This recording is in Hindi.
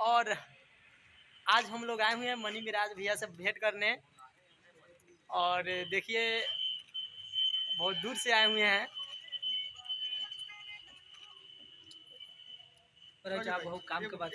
और आज हम लोग आए हुए हैं मनी मिराज भैया से भेंट करने। और देखिए बहुत दूर से आए हुए हैं। अच्छा, बहुत काम के बाद